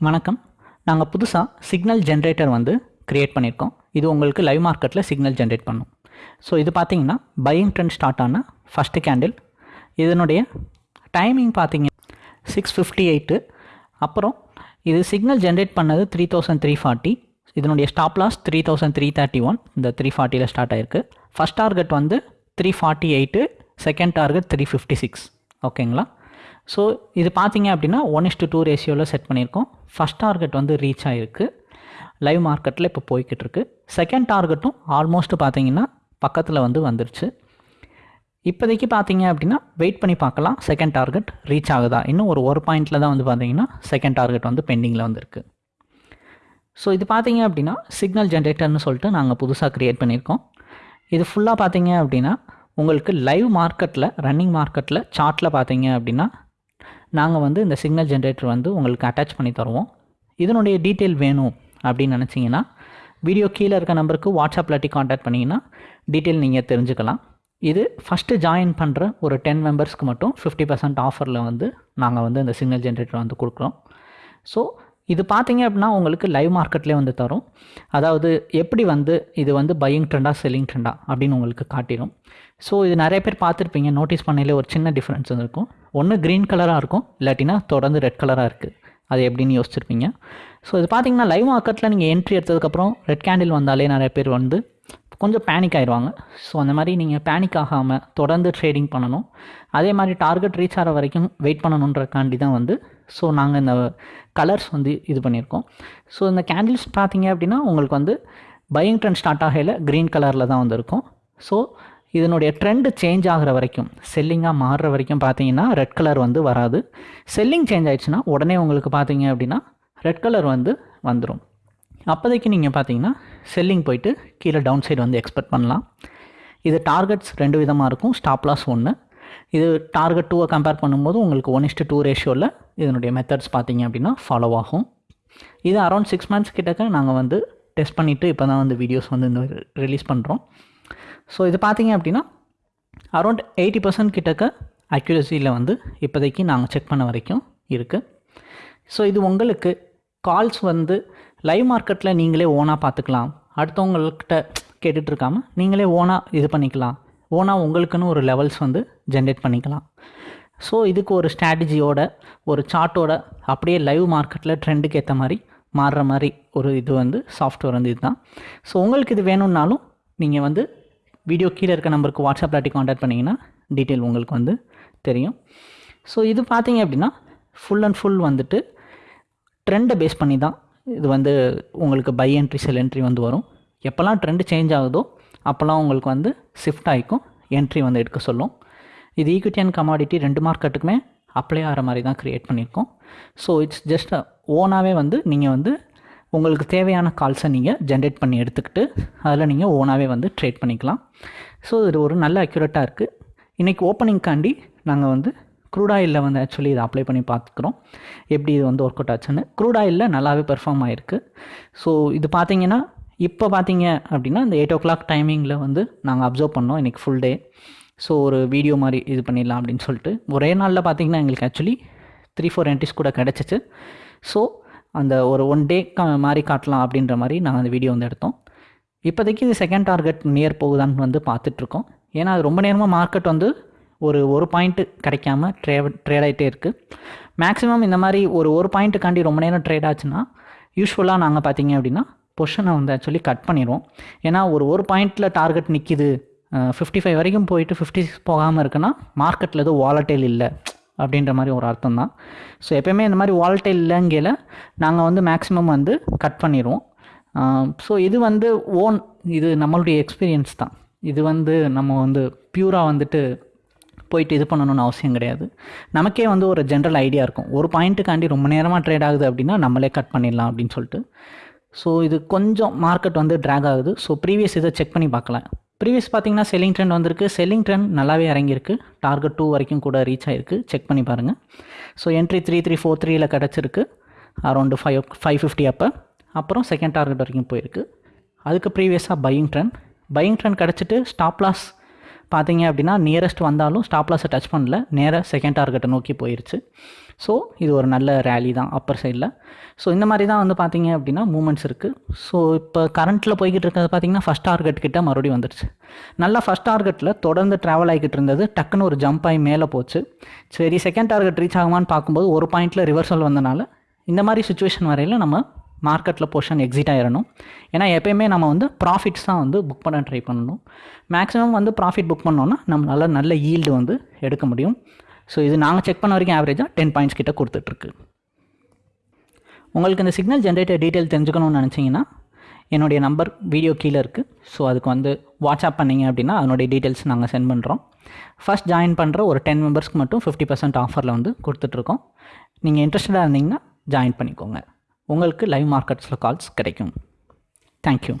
வணக்கம். நாங்கள் புதுசாக சிக்னல் ஜென்ரேட்டர் வந்து க்ரியேட் பண்ணியிருக்கோம் இது உங்களுக்கு லைவ் மார்க்கெட்டில் சிக்னல் ஜென்ரேட் பண்ணும். ஸோ இது பார்த்தீங்கன்னா பையிங் ட்ரெண்ட் ஸ்டார்ட் ஆன ஃபஸ்ட்டு கேண்டில் இதனுடைய டைமிங் பார்த்தீங்க சிக்ஸ் ஃபிஃப்டி எயிட்டு அப்புறம் இது சிக்னல் ஜென்ரேட் பண்ணது த்ரீ தௌசண்ட் த்ரீ ஃபார்ட்டி இதனுடைய stop loss three thousand three thirty one இந்த த்ரீ ஃபார்ட்டியில் ஸ்டார்ட் ஆயிருக்கு. ஃபஸ்ட் டார்கெட் வந்து three forty eight second target three fifty six ஓகேங்களா ஸோ இது பார்த்தீங்க அப்படின்னா ஒன் இஸ் டு டூ ரேஷியோவில் செட் பண்ணியிருக்கோம். ஃபஸ்ட் டார்கெட் வந்து ரீச் ஆகிருக்கு லைவ் மார்க்கெட்டில் இப்போ போய்கிட்டு இருக்கு செகண்ட் டார்கெட்டும் ஆல்மோஸ்ட் பார்த்தீங்கன்னா பக்கத்தில் வந்து வந்துருச்சு. இப்போதைக்கு பார்த்தீங்க அப்படின்னா வெயிட் பண்ணி பார்க்கலாம். செகண்ட் டார்கெட் ரீச் ஆகுதா? இன்னும் ஒரு ஒரு பாயிண்டில் தான் வந்து பார்த்தீங்கன்னா செகண்ட் டார்கெட் வந்து பெண்டிங்கில் வந்திருக்கு. ஸோ இது பார்த்தீங்க அப்படின்னா சிக்னல் ஜென்ரேட்டர்னு சொல்லிட்டு நாங்கள் புதுசாக க்ரியேட் பண்ணியிருக்கோம். இது ஃபுல்லாக பார்த்தீங்க அப்படின்னா உங்களுக்கு லைவ் மார்க்கெட்டில் ரன்னிங் மார்க்கெட்டில் சார்ட்டில் பார்த்தீங்க அப்படின்னா நாங்கள் வந்து இந்த சிக்னல் ஜென்ரேட்டர் வந்து உங்களுக்கு அட்டாச் பண்ணி தருவோம். இதனுடைய டீட்டெயில் வேணும் அப்படின்னு நினச்சிங்கன்னா வீடியோ கீழே இருக்க நம்பருக்கு வாட்ஸ்அப்பில் அட்டி காண்டாக்ட் பண்ணிங்கன்னா டீட்டெயில் நீங்கள் தெரிஞ்சுக்கலாம். இது ஃபஸ்ட்டு ஜாயின் பண்ணுற ஒரு டென் மெம்பர்ஸ்க்கு மட்டும் ஃபிஃப்டி பர்சன்ட் ஆஃபரில் வந்து நாங்கள் வந்து இந்த சிக்னல் ஜென்ரேட்டர் வந்து கொடுக்குறோம். ஸோ இது பார்த்தீங்க அப்படின்னா உங்களுக்கு லைவ் மார்க்கெட்லேயே வந்து தரும். அதாவது எப்படி வந்து இது வந்து பையிங் ட்ரெண்டா செல்லிங் ட்ரெண்டா அப்படின்னு உங்களுக்கு காட்டிடும் ஸோ இது நிறைய பேர் பார்த்துருப்பீங்க. நோட்டீஸ் பண்ணையிலே ஒரு சின்ன டிஃப்ரென்ஸ் இருக்கும் ஒன்று க்ரீன் கலராக இருக்கும் இல்லாட்டினா தொடர்ந்து ரெட் கலராக இருக்குது அது எப்படின்னு யோசிச்சிருப்பீங்க. ஸோ இது பார்த்தீங்கன்னா லைவ் மார்க்கெட்டில் நீங்கள் என்ட்ரி எடுத்ததுக்கப்புறம் ரெட் கேண்டில் வந்தாலே நிறைய பேர் வந்து கொஞ்சம் பேனிக் ஆயிடுவாங்க. ஸோ அந்த மாதிரி நீங்கள் பேனிக் ஆகாமல் தொடர்ந்து ட்ரேடிங் பண்ணணும். அதே மாதிரி டார்கெட் ரீச் ஆகிற வரைக்கும் வெயிட் பண்ணணுன்றக்காண்டி தான் வந்து ஸோ நாங்கள் இந்த கலர்ஸ் வந்து இது பண்ணியிருக்கோம். ஸோ இந்த கேண்டில்ஸ் பார்த்தீங்க அப்படின்னா உங்களுக்கு வந்து பையிங் ட்ரெண்ட் ஸ்டார்ட் ஆகையில் க்ரீன் கலரில் தான் வந்திருக்கும். ஸோ இதனுடைய ட்ரெண்டு சேஞ்ச் ஆகிற வரைக்கும் செல்லிங்காக மாறுற வரைக்கும் பார்த்தீங்கன்னா ரெட் கலர் வந்து வராது. செல்லிங் சேஞ்ச் ஆயிடுச்சுன்னா உடனே உங்களுக்கு பார்த்தீங்க அப்படின்னா ரெட் கலர் வந்து வந்துடும் அப்போதைக்கு நீங்கள் பார்த்தீங்கன்னா செல்லிங் போயிட்டு கீழே டவுன் சைடு வந்து எக்ஸ்பெக்ட் பண்ணலாம். இது டார்கெட்ஸ் ரெண்டு விதமாக இருக்கும் ஸ்டாப் லாஸ் ஒன்று இது டார்கெட் டூவை கம்பேர் பண்ணும்போது உங்களுக்கு ஒன் இஸ்ட்டு டூ ரேஷியோவில் இதனுடைய மெத்தட்ஸ் பார்த்தீங்க அப்படின்னா ஃபாலோ ஆகும். இது அரௌண்ட் சிக்ஸ் மந்த்ஸ் கிட்டக்க நாங்கள் வந்து டெஸ்ட் பண்ணிவிட்டு இப்போ தான் வந்து வீடியோஸ் வந்து இந்த ரிலீஸ் பண்ணுறோம் ஸோ இது பார்த்தீங்க அப்படின்னா அரௌண்ட் எயிட்டி பர்சன்ட் கிட்டக்க அக்யூரஸியில் வந்து இப்போதைக்கு நாங்கள் செக் பண்ண வரைக்கும் இருக்குது ஸோ இது உங்களுக்கு கால்ஸ் வந்து லைவ் மார்க்கெட்டில் நீங்களே ஓனாக பார்த்துக்கலாம். அடுத்தவங்கள்கிட்ட கேட்டுட்ருக்காம நீங்களே ஓனாக இது பண்ணிக்கலாம். ஓனாக உங்களுக்குன்னு ஒரு லெவல்ஸ் வந்து ஜென்ரேட் பண்ணிக்கலாம். ஸோ இதுக்கு ஒரு ஸ்ட்ராட்டஜியோட ஒரு சார்ட்டோட அப்படியே லைவ் மார்க்கெட்டில் ட்ரெண்டுக்கு ஏற்ற மாதிரி மாறுற மாதிரி ஒரு இது வந்து சாஃப்ட்வேர் வந்து இதுதான். ஸோ உங்களுக்கு இது வேணும்னாலும் நீங்கள் வந்து வீடியோ கீழே இருக்க நம்பருக்கு வாட்ஸ்அப் ஆட்டி காண்டாக்ட் பண்ணிங்கன்னா டீட்டெயில் உங்களுக்கு வந்து தெரியும். ஸோ இது பார்த்தீங்க அப்படின்னா ஃபுல் அண்ட் ஃபுல் வந்துட்டு ட்ரெண்டை பேஸ் பண்ணி தான் இது வந்து உங்களுக்கு பை என்ட்ரி செல் என்ட்ரி வந்து வரும். எப்போல்லாம் ட்ரெண்டு சேஞ்ச் ஆகுதோ அப்போல்லாம் உங்களுக்கு வந்து ஷிஃப்ட் ஆகிக்கும். என்ட்ரி வந்து எடுக்க சொல்லும். இது ஈக்விட்டி அண்ட் கமாடிட்டி ரெண்டு மார்க்கெட்டுக்குமே அப்ளை ஆகிற மாதிரி தான் க்ரியேட் பண்ணியிருக்கோம். ஸோ இட்ஸ் ஜஸ்ட் ஓனாகவே வந்து நீங்கள் வந்து உங்களுக்கு தேவையான கால்ஸை நீங்கள் ஜென்ரேட் பண்ணி எடுத்துக்கிட்டு அதில் நீங்கள் ஓனாகவே வந்து ட்ரேட் பண்ணிக்கலாம். ஸோ இது ஒரு நல்ல அக்யூரேட்டாக இருக்குது இன்றைக்கி ஓப்பனிங்காண்டி நாங்கள் வந்து க்ரூடாயிலில் வந்து ஆக்சுவலி இதை அப்ளை பண்ணி பார்த்துக்குறோம். எப்படி இது வந்து ஒர்க் அவுட் ஆச்சுன்னு க்ரூடாயிலில் நல்லாவே பெர்ஃபார்ம் ஆகிருக்கு ஸோ இது பார்த்தீங்கன்னா இப்போ பார்த்தீங்க அப்படின்னா இந்த எயிட் ஓ கிளாக் டைமிங்கில் வந்து நாங்கள் அப்சர்வ் பண்ணோம் இன்றைக்கி ஃபுல் டே ஸோ ஒரு வீடியோ மாதிரி இது பண்ணிடலாம் அப்படின்னு சொல்லிட்டு. ஒரே நாளில் பார்த்தீங்கன்னா எங்களுக்கு ஆக்சுவலி த்ரீ ஃபோர் என்ட்ரிஸ் கூட கிடச்சிச்சு. ஸோ அந்த ஒரு ஒன் டே மாதிரி காட்டலாம் அப்படின்ற மாதிரி நாங்கள் அந்த வீடியோ வந்து எடுத்தோம். இப்போதைக்கு இது செகண்ட் டார்கெட் நியர் போகுதான்னு வந்து பார்த்துட்ருக்கோம் ஏன்னா அது ரொம்ப நேரமாக மார்க்கெட் வந்து ஒரு ஒரு பாயிண்ட்டு கிடைக்காம ட்ரே ட்ரேட் ஆகிட்டே இருக்குது மேக்ஸிமம் இந்த மாதிரி ஒரு ஒரு பாயிண்ட்டுக்காண்டி ரொம்ப நேரம் ட்ரேட் ஆச்சுன்னா யூஸ்ஃபுல்லாக நாங்கள் பார்த்தீங்க அப்படின்னா பொஷனை வந்து ஆக்சுவலி கட் பண்ணிடுவோம் ஏன்னா ஒரு ஒரு பாயிண்ட்டில் டார்கெட் நிற்கிது ஃபிஃப்டி ஃபைவ் வரைக்கும் போயிட்டு ஃபிஃப்டி சிக்ஸ் போகாமல் இருக்குன்னா மார்க்கெட்டில் எதுவும் வாலட்டைல் இல்லை அப்படின்ற மாதிரி ஒரு அர்த்தம் தான். ஸோ எப்போயுமே இந்த மாதிரி வாலட்டைல் இல்லைங்கையில் நாங்கள் வந்து மேக்ஸிமம் வந்து கட் பண்ணிடுவோம் ஸோ இது வந்து ஓன் இது நம்மளுடைய எக்ஸ்பீரியன்ஸ் தான். இது வந்து நம்ம வந்து பியூராக வந்துட்டு போயிட்டு இது பண்ணணும்னு அவசியம் கிடையாது. நமக்கே வந்து ஒரு ஜென்ரல் ஐடியா இருக்கும். ஒரு பாயிண்ட்டுக்காண்டி ரொம்ப நேரமாக ட்ரேட் ஆகுது அப்படின்னா நம்மளே கட் பண்ணிடலாம் அப்படின்னு சொல்லிட்டு. ஸோ இது கொஞ்சம் மார்க்கெட் வந்து ட்ராக் ஆகுது. ஸோ ப்ரீவியஸ் இதை செக் பண்ணி பார்க்கலாம். ப்ரீவியஸ் பார்த்தீங்கன்னா செல்லிங் ட்ரெண்ட் வந்திருக்கு. செல்லிங் ட்ரெண்ட் நல்லாவே இறங்கியிருக்கு. டார்கெட் டூ வரைக்கும் கூட ரீச் ஆகிருக்கு செக் பண்ணி பாருங்கள் so entry three three four த்ரீயில் கிடச்சிருக்கு. அரௌண்டு ஃபைவ் ஃபைவ் ஃபிஃப்டி அப்போ. அப்புறம் செகண்ட் டார்கெட் வரைக்கும் போயிருக்கு. அதுக்கு ப்ரீவியஸாக பையிங் ட்ரெண்ட் பையிங் ட்ரெண்ட் கிடச்சிட்டு ஸ்டாப் லாஸ் பார்த்தீங்க அப்படின்னா நியரஸ்ட் வந்தாலும் ஸ்டாப் லாஸை டச் பண்ணல. நேராக செகண்ட் டார்கெட்டை நோக்கி போயிடுச்சு ஸோ இது ஒரு நல்ல ரேலி தான் அப்பர் சைடில் ஸோ இந்த மாதிரி தான் வந்து பார்த்தீங்க அப்படின்னா மூமெண்ட்ஸ் இருக்குது ஸோ இப்போ கரண்ட்டில் போய்கிட்டு இருக்கிறது பார்த்தீங்கன்னா ஃபஸ்ட் டார்கெட் கிட்ட மறுபடியும் வந்துடுச்சு நல்லா ஃபஸ்ட் டார்கெட்டில் தொடர்ந்து ட்ராவல் ஆகிக்கிட்டு இருந்தது. டக்குன்னு ஒரு ஜம்ப் ஆகி மேலே போச்சு. சரி செகண்ட் டார்கெட் ரீச் ஆகுமான்னு பார்க்கும்போது ஒரு பாயிண்ட்டில் ரிவர்சல் வந்தனால இந்த மாதிரி சுச்சுவேஷன் வரையில் நம்ம மார்க்கெட்டில் பொசிஷன் எக்ஸிட் ஆகிடணும் ஏன்னா எப்பயுமே நம்ம வந்து ப்ராஃபிட்ஸ் தான் வந்து புக் பண்ண ட்ரை பண்ணணும். மேக்ஸிமம் வந்து ப்ராஃபிட் புக் பண்ணோன்னா நம்மளால் நல்ல ஈல்டு வந்து எடுக்க முடியும். ஸோ இது நாங்கள் செக் பண்ண வரைக்கும் ஆவரேஜாக டென் பாயிண்ட்ஸ் கிட்ட கொடுத்துட்ருக்கு. உங்களுக்கு இந்த சிக்னல் ஜென்ரேட்டர் டீட்டெயில் தெரிஞ்சுக்கணும்னு நினச்சிங்கன்னா என்னுடைய நம்பர் வீடியோ கீழே இருக்குது ஸோ அதுக்கு வந்து வாட்ஸ்அப் பண்ணிங்க அப்படின்னா அதனுடைய டீட்டெயில்ஸ் நாங்கள் சென்ட் பண்ணுறோம் ஃபஸ்ட் ஜாயின் பண்ணுற ஒரு டென் மெம்பர்ஸ்க்கு மட்டும் ஃபிஃப்டி பர்சன்ட் ஆஃபரில் வந்து கொடுத்துட்ருக்கோம். நீங்கள் இன்ட்ரெஸ்டடாக இருந்தீங்கன்னா ஜாயின் பண்ணிக்கோங்க. உங்களுக்கு லைவ் மார்க்கெட்ஸில் கால்ஸ் கிடைக்கும். Thank you